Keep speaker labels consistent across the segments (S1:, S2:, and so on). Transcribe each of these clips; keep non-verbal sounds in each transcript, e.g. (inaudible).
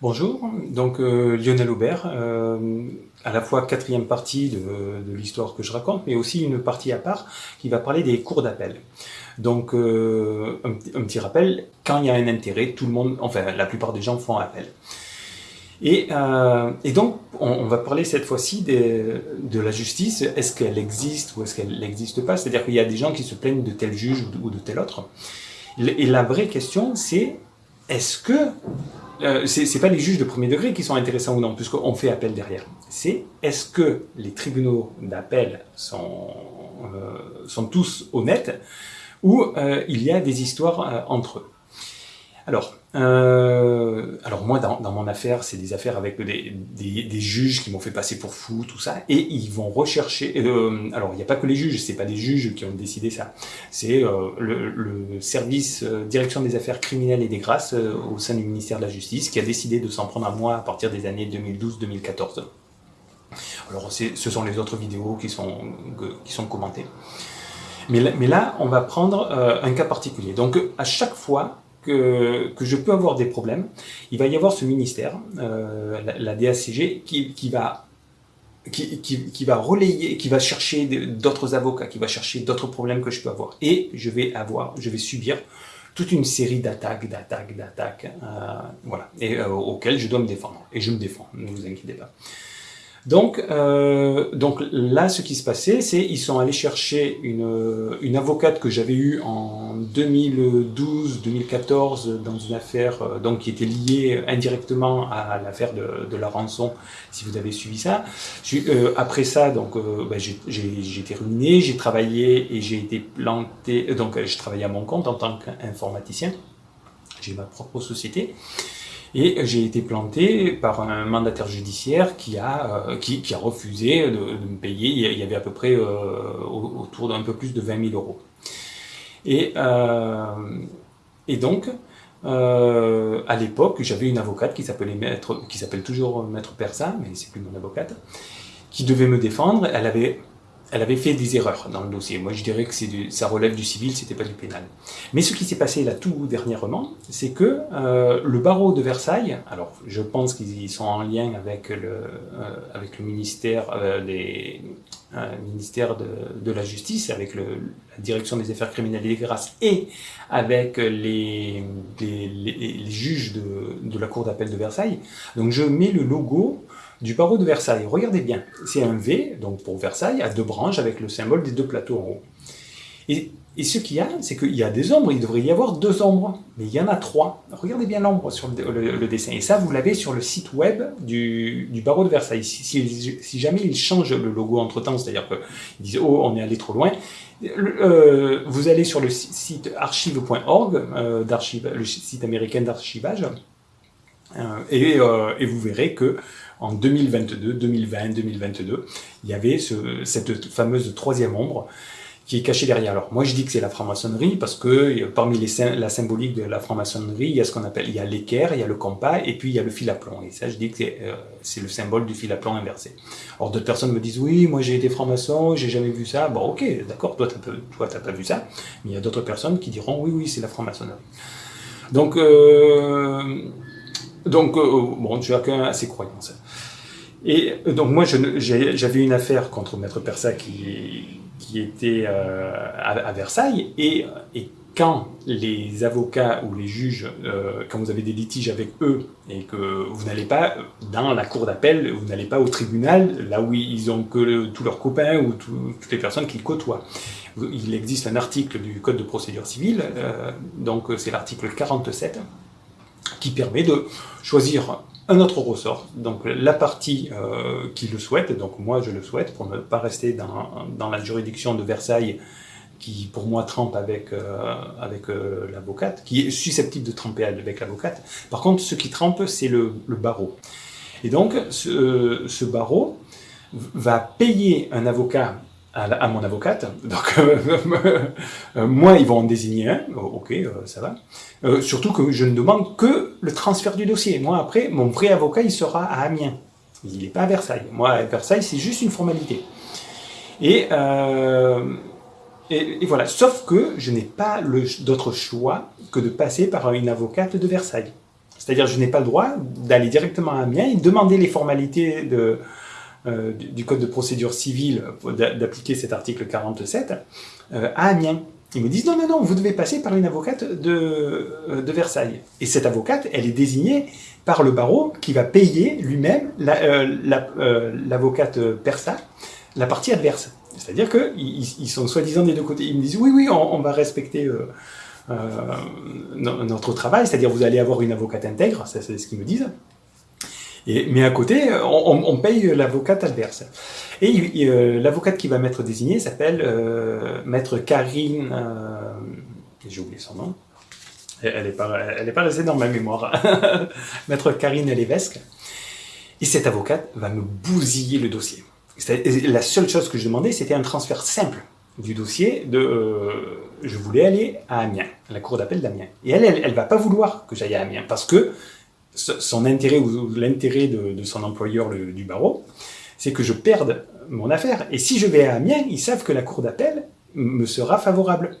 S1: Bonjour, donc euh, Lionel Aubert, euh, à la fois quatrième partie de, l'histoire que je raconte, mais aussi une partie à part qui va parler des cours d'appel. Donc euh, un, petit rappel, quand il y a un intérêt, tout le monde, enfin la plupart des gens font appel. Et, donc on, va parler cette fois-ci de, de, la justice, est-ce qu'elle existe ou est-ce qu'elle n'existe pas? C'est-à-dire qu'il y a des gens qui se plaignent de tel juge ou de, ou de tel autre. Et la vraie question c'est, est-ce que euh, c'est pas les juges de premier degré qui sont intéressants ou non, puisqu'on fait appel derrière. C'est est-ce que les tribunaux d'appel sont, euh, sont tous honnêtes ou euh, il y a des histoires euh, entre eux? Alors, euh, alors moi, dans, mon affaire, c'est des affaires avec des, juges qui m'ont fait passer pour fou, tout ça, et ils vont rechercher. Euh, alors, il n'y a pas que les juges, c'est pas des juges qui ont décidé ça. C'est euh, le, service direction des affaires criminelles et des grâces au sein du ministère de la Justice qui a décidé de s'en prendre à moi à partir des années 2012-2014. Alors, ce sont les autres vidéos qui sont qui sont commentées. Mais là, on va prendre un cas particulier. Donc, à chaque fois que, je peux avoir des problèmes, il va y avoir ce ministère, euh, la, DACG, qui, va qui, va relayer, qui va chercher d'autres avocats, qui va chercher d'autres problèmes que je peux avoir. Et je vais avoir, je vais subir toute une série d'attaques, d'attaques, d'attaques, euh, voilà, euh, auxquelles je dois me défendre. Et je me défends, ne vous inquiétez pas. Donc, euh, donc là, ce qui se passait, c'est ils sont allés chercher une, une avocate que j'avais eue en 2012-2014 dans une affaire euh, donc qui était liée indirectement à l'affaire de, de, la rançon, si vous avez suivi ça. Euh, après ça, donc euh, ben, j'ai été ruiné, j'ai travaillé et j'ai été planté. Donc, je travaillais à mon compte en tant qu'informaticien. J'ai ma propre société. Et j'ai été planté par un mandataire judiciaire qui a, euh, qui, a refusé de, me payer. Il y avait à peu près euh, autour d'un peu plus de 20 000 euros. Et, euh, et donc, à l'époque, j'avais une avocate qui s'appelait maître, qui s'appelle toujours maître Persa, mais c'est plus mon avocate, qui devait me défendre. Elle avait elle avait fait des erreurs dans le dossier. Moi, je dirais que du, ça relève du civil, c'était pas du pénal. Mais ce qui s'est passé là tout dernièrement, c'est que euh, le barreau de Versailles, alors je pense qu'ils sont en lien avec le, euh, avec le ministère, euh, des, euh, ministère de, de, la Justice, avec le, la direction des affaires criminelles et des grâces, et avec les, les, les, les juges de, de la cour d'appel de Versailles. Donc je mets le logo du barreau de Versailles. Regardez bien, c'est un V, donc pour Versailles, à deux branches avec le symbole des deux plateaux en haut. Et, ce qu'il y a, c'est qu'il y a des ombres, il devrait y avoir deux ombres, mais il y en a trois. Regardez bien l'ombre sur le, dessin. Et ça, vous l'avez sur le site web du, du barreau de Versailles. Si, jamais ils changent le logo entre-temps, c'est-à-dire qu'ils disent « Oh, on est allé trop loin », euh, vous allez sur le site archive.org, euh, le site américain d'archivage, euh, euh, et, vous verrez que en 2022, 2020, 2022, il y avait ce, cette fameuse troisième ombre qui est cachée derrière. Alors moi je dis que c'est la franc-maçonnerie parce que parmi les, la symbolique de la franc-maçonnerie, il y a ce qu'on appelle, il y a l'équerre, il y a le compas et puis il y a le fil à plomb. Et ça je dis que c'est euh, le symbole du fil à plomb inversé. Alors d'autres personnes me disent oui, moi j'ai été franc-maçon, j'ai jamais vu ça. Bon ok, d'accord, toi t'as pas vu ça. Mais il y a d'autres personnes qui diront oui, oui, c'est la franc-maçonnerie. Donc euh, donc, euh, bon, chacun a ses croyances. Et euh, donc moi, j'avais une affaire contre Maître Persa qui, était euh, à, Versailles, et, quand les avocats ou les juges, quand vous avez des litiges avec eux, et que vous n'allez pas dans la cour d'appel, vous n'allez pas au tribunal, là où ils ont que tous leurs copains ou tout, toutes les personnes qu'ils côtoient. Il existe un article du Code de procédure civile, donc c'est l'article 47, qui permet de choisir un autre ressort, donc la partie euh, qui le souhaite, donc moi je le souhaite pour ne pas rester dans, la juridiction de Versailles qui pour moi trempe avec, euh, euh, l'avocate, qui est susceptible de tremper avec l'avocate. Par contre, ce qui trempe, c'est le, barreau. Et donc, ce barreau va payer un avocat à, mon avocate. Donc, (laughs) euh, moi, ils vont en désigner un. Oh, ok, euh, ça va. Euh, surtout que je ne demande que le transfert du dossier. Moi, après, mon vrai avocat, il sera à Amiens. Il n'est pas à Versailles. Moi, à Versailles, c'est juste une formalité. Et, et, et, voilà. Sauf que je n'ai pas d'autre choix que de passer par une avocate de Versailles. C'est-à-dire, je n'ai pas le droit d'aller directement à Amiens et demander les formalités de, euh, du, Code de procédure civile d'appliquer cet article 47 euh, à Amiens. Ils me disent non, non, non, vous devez passer par une avocate de, euh, de Versailles. Et cette avocate, elle est désignée par le barreau qui va payer lui-même l'avocate la, persa la partie adverse. C'est-à-dire qu'ils ils sont soi-disant des deux côtés. Ils me disent oui, oui, on, va respecter notre travail, c'est-à-dire vous allez avoir une avocate intègre, c'est ce qu'ils me disent mais à côté, on, paye l'avocate adverse. Et euh, l'avocate qui va m'être désignée s'appelle euh, Maître Karine... Euh, j'ai oublié son nom. Elle n'est pas, elle pas restée dans ma mémoire. (laughs) Maître Karine Lévesque. Et cette avocate va me bousiller le dossier. La seule chose que je demandais, c'était un transfert simple du dossier de... je voulais aller à Amiens, à la cour d'appel d'Amiens. Et elle, elle ne va pas vouloir que j'aille à Amiens, parce que son intérêt ou l'intérêt de, son employeur du barreau, c'est que je perde mon affaire. Et si je vais à Amiens, ils savent que la cour d'appel me sera favorable.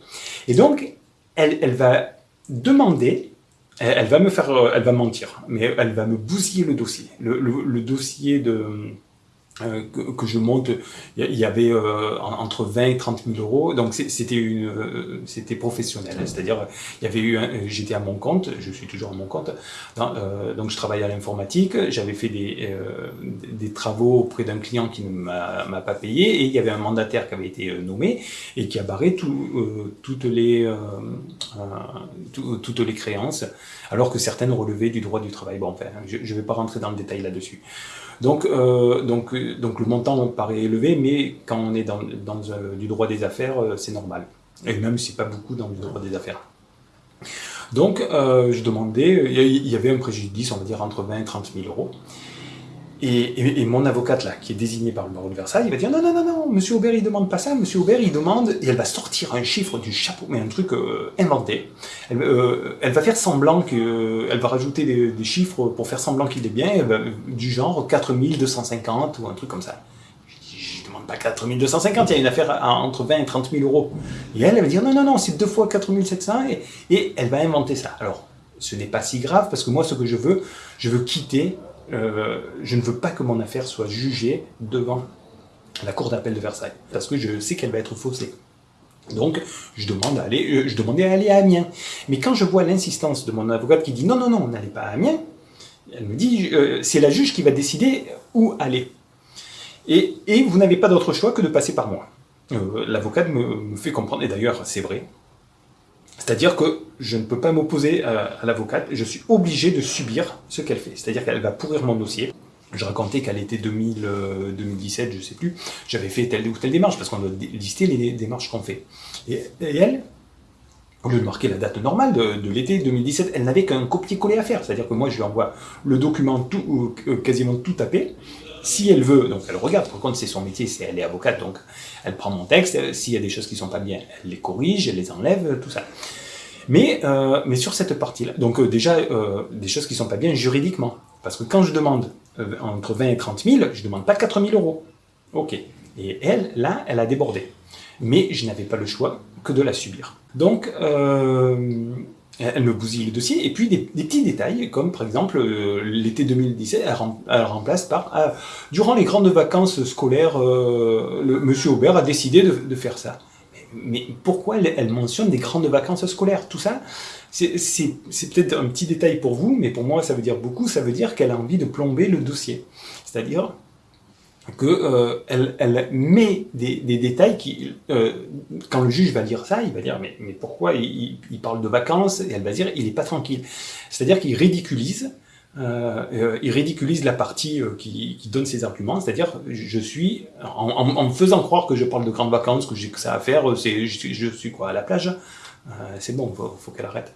S1: Et donc, elle, va demander, elle, va me faire, elle va mentir, mais elle va me bousiller le dossier. le dossier de euh, que, je monte, il y avait euh, entre 20 et 30 000 euros, donc c'était une, euh, c'était professionnel, c'est-à-dire il y avait eu, j'étais à mon compte, je suis toujours à mon compte, donc je travaillais à l'informatique, j'avais fait des, des travaux auprès d'un client qui ne m'a pas payé, et il y avait un mandataire qui avait été nommé et qui a barré tout, toutes les toutes les créances, alors que certaines relevaient du droit du travail. Bon, enfin, je ne vais pas rentrer dans le détail là-dessus. Donc, euh, donc, donc le montant paraît élevé, mais quand on est dans, dans euh, du droit des affaires, euh, c'est normal. Et même si pas beaucoup dans le droit des affaires. Donc, je demandais, il y avait un préjudice, on va dire, entre 20 et 30 000 euros. Et, mon avocate, là, qui est désignée par le barreau de Versailles, il va dire non, non, non, non, monsieur Aubert, il demande pas ça, monsieur Aubert, il demande, et elle va sortir un chiffre du chapeau, mais un truc euh, inventé. Elle, euh, elle, va faire semblant que, euh, elle va rajouter des, chiffres pour faire semblant qu'il est bien, du genre 4250 ou un truc comme ça. Je, ne demande pas 4250, il y a une affaire entre 20 et 30 000 euros. Et elle, elle va dire non, non, non, c'est deux fois 4700, et, et elle va inventer ça. Alors, ce n'est pas si grave, parce que moi, ce que je veux, je veux quitter euh, je ne veux pas que mon affaire soit jugée devant la cour d'appel de Versailles, parce que je sais qu'elle va être faussée. Donc, je, demande à aller, euh, je demandais à aller à Amiens. Mais quand je vois l'insistance de mon avocate qui dit « non, non, non, n'allez pas à Amiens », elle me dit euh, c'est la juge qui va décider où aller. Et, et vous n'avez pas d'autre choix que de passer par moi. L'avocate me, me fait comprendre, et d'ailleurs c'est vrai, c'est-à-dire que je ne peux pas m'opposer à, l'avocate, je suis obligé de subir ce qu'elle fait. C'est-à-dire qu'elle va pourrir mon dossier. Je racontais qu'à l'été 2017, je ne sais plus, j'avais fait telle ou telle démarche, parce qu'on doit lister les démarches qu'on fait. Et, elle, au lieu de marquer la date normale de, l'été 2017, elle n'avait qu'un copier-coller à faire. C'est-à-dire que moi, je lui envoie le document tout, euh, quasiment tout tapé, si elle veut, donc elle regarde, par contre c'est son métier, c'est elle est avocate, donc elle prend mon texte, s'il y a des choses qui sont pas bien, elle les corrige, elle les enlève, tout ça. Mais, euh, mais sur cette partie-là, donc euh, déjà, euh, des choses qui sont pas bien juridiquement, parce que quand je demande entre 20 et 30 000, je demande pas 4 000 euros. Ok. Et elle, là, elle a débordé. Mais je n'avais pas le choix que de la subir. Donc, elle me bousille le dossier, et puis des, petits détails, comme par exemple, euh, l'été 2017, elle, remplace par ah, Durant les grandes vacances scolaires, euh, Monsieur Aubert a décidé de, faire ça ». Mais, pourquoi elle, mentionne des grandes vacances scolaires? Tout ça, c'est peut-être un petit détail pour vous, mais pour moi ça veut dire beaucoup, ça veut dire qu'elle a envie de plomber le dossier. C'est-à-dire, qu'elle euh, elle met des, détails qui, euh, quand le juge va lire ça, il va dire mais, mais pourquoi il, parle de vacances? Et elle va dire il n'est pas tranquille. C'est-à-dire qu'il ridiculise, euh, il ridiculise la partie qui, donne ses arguments, c'est-à-dire je suis, en, me faisant croire que je parle de grandes vacances, que j'ai que ça à faire, je, je, suis quoi à la plage C'est bon, faut, faut qu'elle arrête.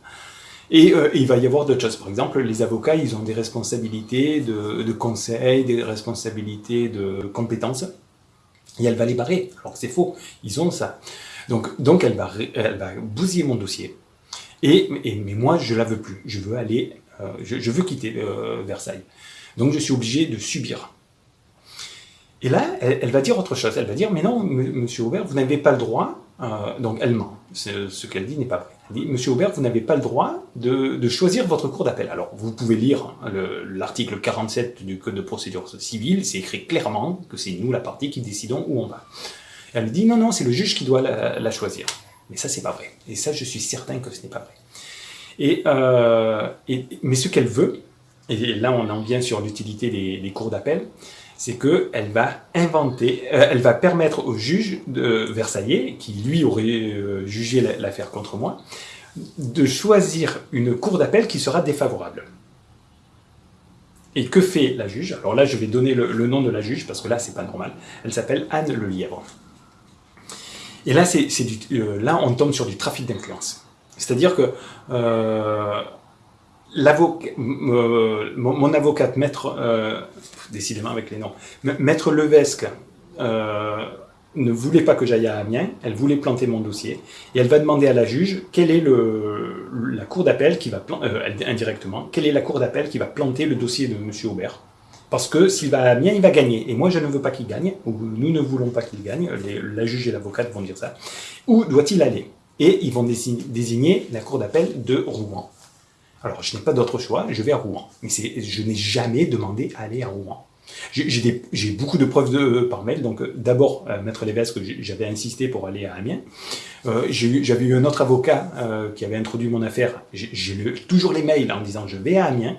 S1: Euh, et, il va y avoir d'autres choses. Par exemple, les avocats, ils ont des responsabilités de, conseil, des responsabilités de compétences, et elle va les barrer. Alors c'est faux, ils ont ça. Donc, donc elle, va, bousiller mon dossier. Et, mais moi, je la veux plus. Je veux aller, euh, je, veux quitter euh, Versailles. Donc je suis obligé de subir. Et là, elle, va dire autre chose. Elle va dire, mais non, monsieur Aubert, vous n'avez pas le droit. donc elle ment. Ce qu'elle dit n'est pas vrai. Dit, Monsieur Aubert, vous n'avez pas le droit de, choisir votre cour d'appel. Alors, vous pouvez lire l'article 47 du Code de procédure civile, c'est écrit clairement que c'est nous, la partie, qui décidons où on va. Elle dit, non, non, c'est le juge qui doit la, choisir. Mais ça, c'est pas vrai. Et ça, je suis certain que ce n'est pas vrai. Et, euh, mais ce qu'elle veut, et là on en vient sur l'utilité des, cours d'appel, c'est qu'elle va euh, elle va permettre au juge de Versailles, qui lui aurait euh, jugé l'affaire contre moi, de choisir une cour d'appel qui sera défavorable. Et que fait la juge? Alors là, je vais donner le, nom de la juge, parce que là, c'est pas normal. Elle s'appelle Anne Le Lièvre. Et là, c'est euh, là, on tombe sur du trafic d'influence. C'est-à-dire que mon, avocate, maître, euh, décidément avec les noms, maître Levesque euh, ne voulait pas que j'aille à Amiens, elle voulait planter mon dossier, et elle va demander à la juge quelle est la cour d'appel qui va, euh, indirectement, quelle est la cour d'appel qui va planter le dossier de M. Aubert. Parce que s'il va à Amiens, il va gagner. Et moi, je ne veux pas qu'il gagne, ou nous ne voulons pas qu'il gagne, la juge et l'avocate vont dire ça. Où doit-il aller? Et ils vont désigner la cour d'appel de Rouen. Alors, je n'ai pas d'autre choix, je vais à Rouen. Mais je n'ai jamais demandé à aller à Rouen. J'ai beaucoup de preuves de, par mail. Donc, euh, d'abord, euh, Maître Lévesque, j'avais insisté pour aller à Amiens. Euh, j'avais eu un autre avocat qui avait introduit mon affaire. J'ai toujours les mails en disant je vais à Amiens.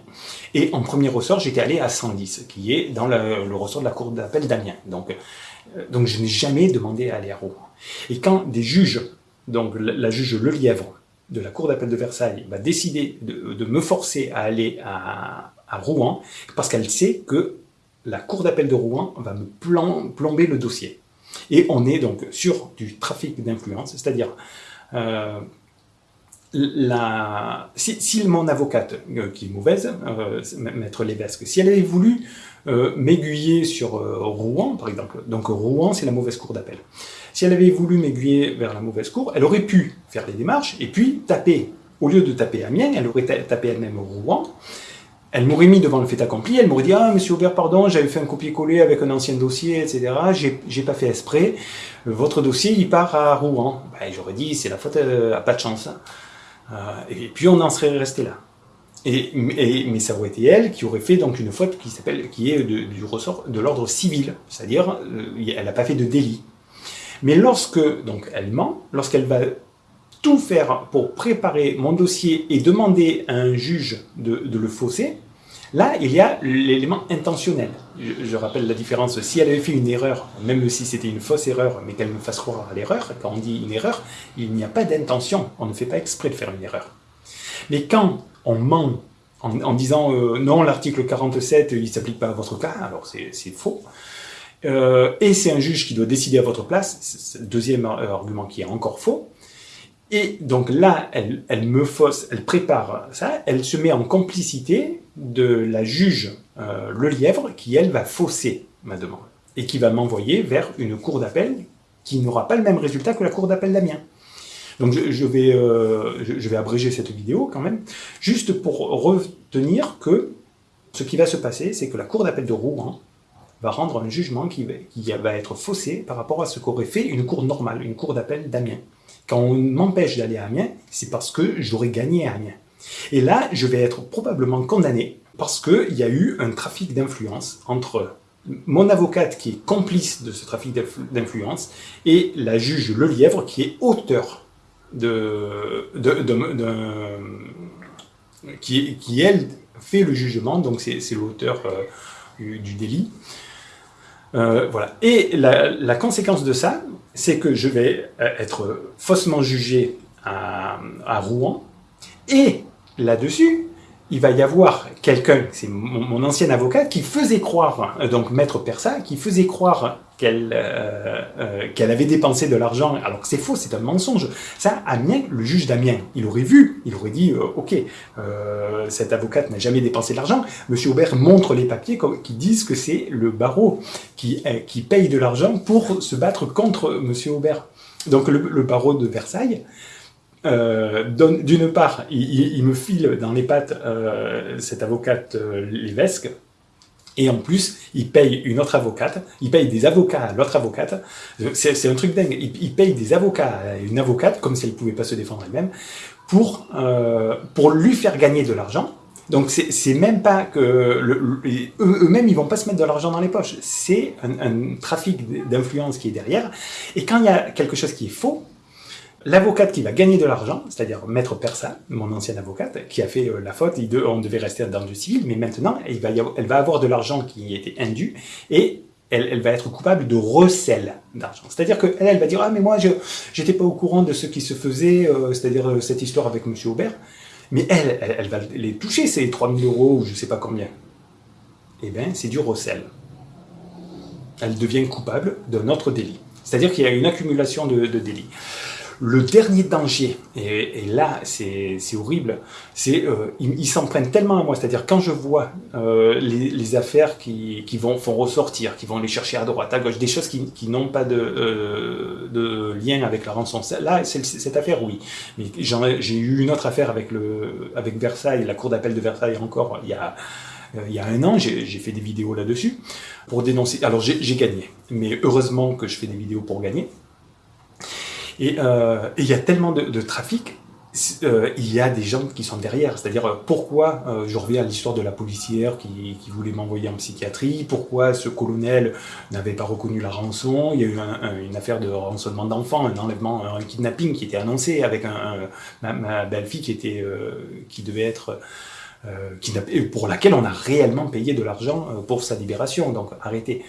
S1: Et en premier ressort, j'étais allé à 110, qui est dans le, ressort de la cour d'appel d'Amiens. Donc, donc, je n'ai jamais demandé à aller à Rouen. Et quand des juges, donc la, la juge Lelièvre, de la Cour d'appel de Versailles va décider de, me forcer à aller à, Rouen, parce qu'elle sait que la Cour d'appel de Rouen va me plomber le dossier. Et on est donc sur du trafic d'influence, c'est-à-dire euh, si, mon avocate, euh, qui est mauvaise, euh, Maître Lévesque, si elle avait voulu m'aiguiller sur Rouen, par exemple, donc Rouen c'est la mauvaise cour d'appel, si elle avait voulu m'aiguiller vers la mauvaise cour, elle aurait pu faire les démarches et puis taper. Au lieu de taper Amiens, elle aurait tapé elle-même Rouen. Elle m'aurait mis devant le fait accompli, elle m'aurait dit « Ah, monsieur Aubert, pardon, j'avais fait un copier-coller avec un ancien dossier, etc. J'ai pas fait exprès. Votre dossier, il part à Rouen. Ben, J'aurais dit « C'est la faute euh, à pas de chance. Euh, et puis on en serait resté là. Et, mais ça aurait été elle qui aurait fait donc une faute qui qui est du ressort de l'ordre civil, c'est-à-dire euh, elle n'a pas fait de délit. Mais lorsque, donc elle ment, lorsqu'elle va tout faire pour préparer mon dossier et demander à un juge de, le fausser, là, il y a l'élément intentionnel. Je, rappelle la différence. Si elle avait fait une erreur, même si c'était une fausse erreur, mais qu'elle me fasse croire à l'erreur, quand on dit une erreur, il n'y a pas d'intention. On ne fait pas exprès de faire une erreur. Mais quand on ment en, disant euh, non, l'article 47, il ne s'applique pas à votre cas », alors c'est faux. Euh, et c'est un juge qui doit décider à votre place, c'est le deuxième argument qui est encore faux. Et donc là, elle, me fausse, elle prépare ça, elle se met en complicité de la juge euh, Le Lièvre, qui elle va fausser ma demande, et qui va m'envoyer vers une cour d'appel qui n'aura pas le même résultat que la cour d'appel d'Amiens. Donc je, vais, euh, je, vais abréger cette vidéo quand même, juste pour retenir que ce qui va se passer, c'est que la cour d'appel de Rouen va rendre un jugement qui, va être faussé par rapport à ce qu'aurait fait une cour normale, une cour d'appel d'Amiens. Quand on m'empêche d'aller à Amiens, c'est parce que j'aurais gagné à Amiens. Et là, je vais être probablement condamné parce qu'il y a eu un trafic d'influence entre mon avocate qui est complice de ce trafic d'influence et la juge Lelièvre qui est auteur de, qui, qui, elle fait le jugement, donc c'est l'auteur euh, du, délit. Euh, voilà. Et la, conséquence de ça, c'est que je vais euh, être faussement jugé à, Rouen, et là-dessus, il va y avoir quelqu'un, c'est mon, ancien avocat, qui faisait croire, euh, donc Maître Persa, qui faisait croire qu'elle euh, euh, qu'elle avait dépensé de l'argent, alors que c'est faux, c'est un mensonge. Ça, Amiens, le juge d'Amiens, il aurait vu, il aurait dit, ok, cette avocate n'a jamais dépensé de l'argent, Monsieur Aubert montre les papiers qui disent que c'est le barreau qui, qui paye de l'argent pour se battre contre Monsieur Aubert. Donc le, barreau de Versailles, d'une part, il, me file dans les pattes cette avocate Lévesque, et en plus, il paye une autre avocate, il paye des avocats à l'autre avocate. C'est un truc dingue. Il, paye des avocats à une avocate, comme si elle ne pouvait pas se défendre elle-même, pour, pour lui faire gagner de l'argent. Donc c'est même pas que eux-mêmes ils vont pas se mettre de l'argent dans les poches. C'est un, un trafic d'influence qui est derrière. Et quand il y a quelque chose qui est faux, L'avocate qui va gagner de l'argent, c'est-à-dire Maître Persa, mon ancienne avocate, qui a fait euh, la faute, on devait rester dans le civil, mais maintenant, elle va, avoir de l'argent qui était indu, et elle, va être coupable de recel d'argent. C'est-à-dire qu'elle, elle va dire « Ah, mais moi, je n'étais pas au courant de ce qui se faisait, euh, c'est-à-dire euh, cette histoire avec M. Aubert. » Mais elle, elle, va les toucher, ces 3000 euros, ou je ne sais pas combien. Eh bien, c'est du recel. Elle devient coupable d'un autre délit. C'est-à-dire qu'il y a une accumulation de délits. Le dernier danger, et, là c'est horrible, c'est euh, ils s'en prennent tellement à moi, c'est-à-dire quand je vois euh, les, affaires qui, vont font ressortir, qui vont les chercher à droite, à gauche, des choses qui, n'ont pas de, euh, de, lien avec la rançon, là cette affaire oui, mais j'ai eu une autre affaire avec, le, avec Versailles, la cour d'appel de Versailles encore, il y a il y a un an, j'ai fait des vidéos là-dessus pour dénoncer. Alors j'ai gagné, mais heureusement que je fais des vidéos pour gagner. Euh, et il y a tellement de, trafic, euh, il y a des gens qui sont derrière. C'est-à-dire, euh, pourquoi, je reviens à l'histoire de la policière qui, voulait m'envoyer en psychiatrie, pourquoi ce colonel n'avait pas reconnu la rançon, il y a eu une affaire de rançonnement d'enfants, un enlèvement, un kidnapping qui était annoncé avec un, ma, belle-fille qui, était, qui devait être... pour laquelle on a réellement payé de l'argent pour sa libération, donc arrêtez.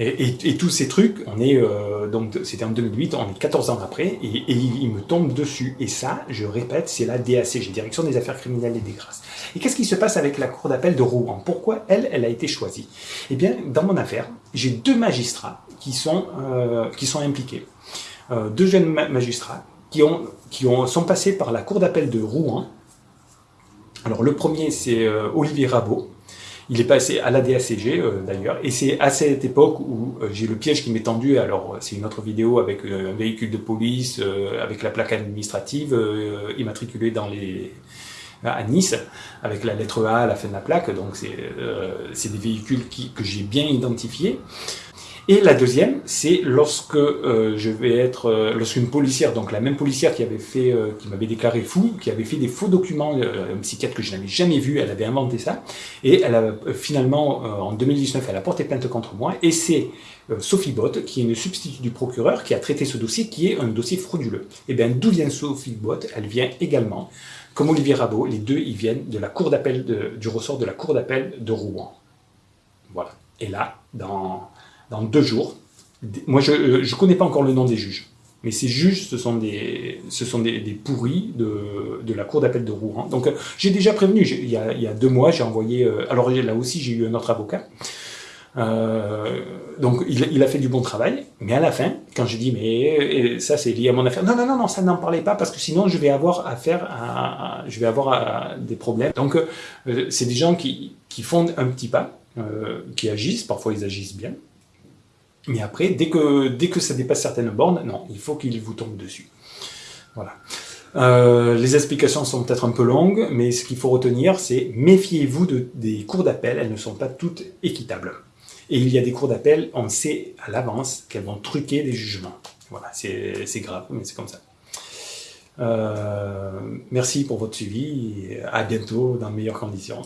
S1: Et, tous ces trucs, on est euh, donc c'était en 2008, on est 14 ans après, et, il, me tombe dessus. Et ça, je répète, c'est la DACG, Direction des Affaires Criminelles et des Grâces. Et qu'est-ce qui se passe avec la Cour d'appel de Rouen? Pourquoi elle, elle a été choisie? Eh bien, dans mon affaire, j'ai deux magistrats qui sont, euh, qui sont impliqués. Euh, deux jeunes magistrats qui, ont, qui ont, sont passés par la Cour d'appel de Rouen. Alors le premier, c'est Olivier Rabot, il est passé à la DACG euh, d'ailleurs, et c'est à cette époque où euh, j'ai le piège qui m'est tendu, alors c'est une autre vidéo avec euh, un véhicule de police, avec la plaque administrative, immatriculée dans les, à Nice, avec la lettre A à la fin de la plaque, donc c'est des véhicules qui, que j'ai bien identifiés. Et la deuxième, c'est lorsque euh, je vais être, euh, lorsqu'une policière, donc la même policière qui avait fait, euh, qui m'avait déclaré fou, qui avait fait des faux documents, un psychiatre que je n'avais jamais vu, elle avait inventé ça, et elle a finalement, en 2019, elle a porté plainte contre moi, et c'est Sophie Bott, qui est une substitut du procureur, qui a traité ce dossier, qui est un dossier frauduleux. Et eh bien, d'où vient Sophie Bott Elle vient également, comme Olivier Rabot, les deux, ils viennent de la cour d'appel, du ressort de la cour d'appel de Rouen. Voilà. Et là, dans dans deux jours. Moi, je ne connais pas encore le nom des juges. Mais ces juges, ce sont des, ce sont des, pourris de, de, la cour d'appel de Rouen. Donc, euh, j'ai déjà prévenu, il y, a, il y, a, deux mois, j'ai envoyé... Euh, alors là aussi, j'ai eu un autre avocat. Euh, donc, il, il, a fait du bon travail. Mais à la fin, quand j'ai dit, mais ça, c'est lié à mon affaire. Non, non, non, non, ça n'en parlait pas, parce que sinon, je vais avoir affaire à, je vais avoir des problèmes. Donc, c'est des gens qui, qui font un petit pas, qui agissent, parfois ils agissent bien, mais après, dès que, dès que ça dépasse certaines bornes, non, il faut qu'il vous tombe dessus. Voilà. Euh, les explications sont peut-être un peu longues, mais ce qu'il faut retenir, c'est méfiez-vous de, des cours d'appel, elles ne sont pas toutes équitables. Et il y a des cours d'appel, on sait à l'avance qu'elles vont truquer des jugements. Voilà, c'est grave, mais c'est comme ça. Euh, merci pour votre suivi, et à bientôt dans de meilleures conditions.